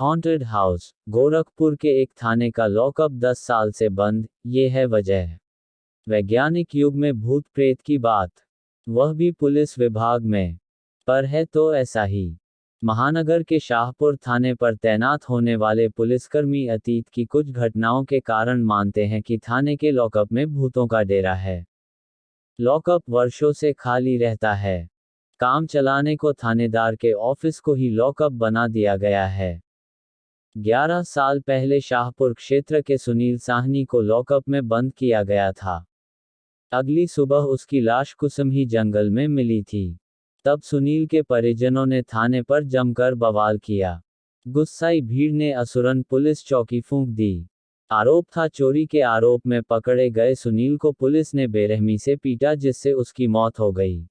Haunted house Gorakhpur के एक थाने का लॉकअप 10 साल से बंद, ये है वजह। वैज्ञानिक युग में भूत प्रेत की बात। वह भी पुलिस विभाग में। पर है तो ऐसा ही। महानगर के शाहपुर थाने पर तैनात होने वाले पुलिसकर्मी अतीत की कुछ घटनाओं के कारण मानते हैं कि थाने के लॉकअप में भूतों का डेरा है। लॉकअप वर्षों से खाली रहता है। काम चलाने को थानेदार के ऑफ़िस को ही लॉकअप बना दिया गया है। 11 साल पहले शाहपुर क्षेत्र के सुनील साहनी को लॉकअप में बंद किया गया था। अगली सुबह उसकी लाश कुसुमही जंगल में मिली थी। तब सुनील के परिजनों ने थाने पर जमकर बवाल किया। गुस्साई भीड़ ने असुरन पुलिस चौकी फूंक दी। आरोप था चोरी के आरोप में पकड़े गए सुनील को पुलिस ने बेरहमी से पीटा जिससे उसकी मौत हो गई।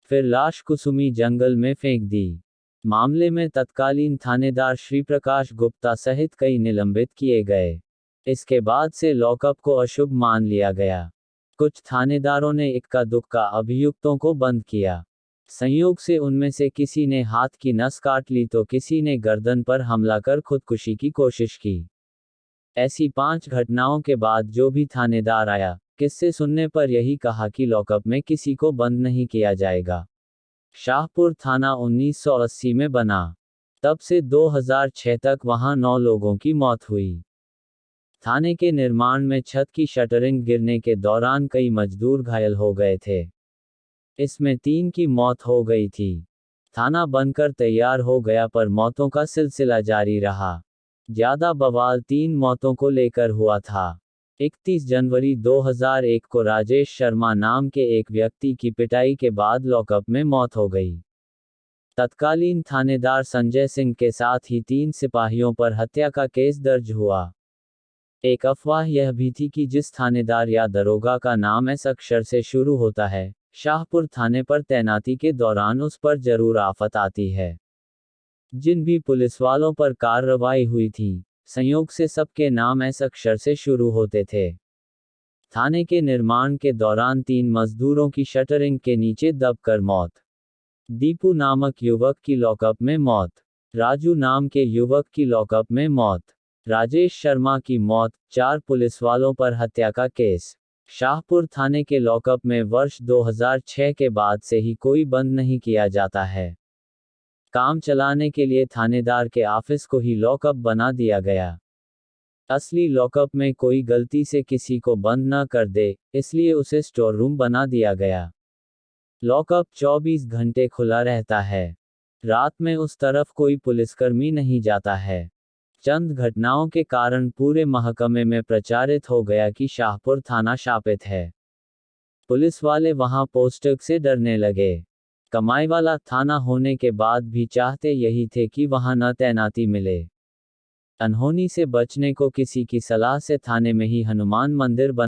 फिर लाश कुसुमी जंगल में फेंक दी। मामले में तत्कालीन थानेदार श्री प्रकाश गुप्ता सहित कई निलंबित किए गए। इसके बाद से लॉकअप को अशुभ मान लिया गया। कुछ थानेदारों ने इक्का दुक्का अभियुक्तों को बंद किया। संयोग से उनमें से किसी ने हाथ की नस काट ली तो किसी ने गर्दन पर हमला कर खुदकुशी की कोशिश की। ऐसी पाँच घटनाओं के बाद जो भी थानेदार आया, किससे सुनने पर यही कहा कि लॉकअप में किसी को बंद नहीं किया जाएगा। शाहपुर थाना 1980 में बना। तब से 2006 तक वहाँ नौ लोगों की मौत हुई। थाने के निर्माण में छत की शटरिंग गिरने के दौरान कई मजदूर घायल हो गए थे। इसमें तीन की मौत हो गई थी। थाना बनकर तैयार हो गया पर मौतों का सिलसिला जारी रहा। ज़्यादा बवाल तीन मौतों को लेकर हुआ था। 31 जनवरी 2001 को राजेश शर्मा नाम के एक व्यक्ति की पिटाई के बाद लॉकअप में मौत हो गई। तत्कालीन थानेदार संजय सिंह के साथ ही तीन सिपाहियों पर हत्या का केस दर्ज हुआ। एक अफवाह यह भी थी कि जिस थानेदार या दरोगा का नाम एस अक्षर से शुरू होता है, शाहपुर थाने पर तैनाती के दौरान उस पर ज़रूर आफत आती है। जिन भी पुलिस वालों पर कार्रवाई हुई थी संयोग से सबके नाम एस अक्षर से शुरू होते थे। थाने के निर्माण के दौरान तीन मजदूरों की शटरिंग के नीचे दबकर मौत। दीपू नामक युवक की लॉकअप में मौत। राजू नाम के युवक की लॉकअप में मौत। राजेश शर्मा की मौत, चार पुलिस वालों पर हत्या का केस। शाहपुर थाने के लॉकअप में वर्ष 2006 के बाद से ही कोई बंद नहीं किया जाता है। काम चलाने के लिए थानेदार के ऑफ़िस को ही लॉकअप बना दिया गया। असली लॉकअप में कोई गलती से किसी को बंद न कर दे, इसलिए उसे स्टोर रूम बना दिया गया। लॉकअप 24 घंटे खुला रहता है। रात में उस तरफ़ कोई पुलिसकर्मी नहीं जाता है। चंद घटनाओं के कारण पूरे महकमे में प्रचारित हो गया कि शाहपुर थाना शापित है। पुलिस वाले वहाँ पोस्टक से डरने लगे। कमाई वाला थाना होने के बाद भी चाहते यही थे कि वहाँ न तैनाती मिले। अनहोनी से बचने को किसी की सलाह से थाने में ही हनुमान मंदिर बन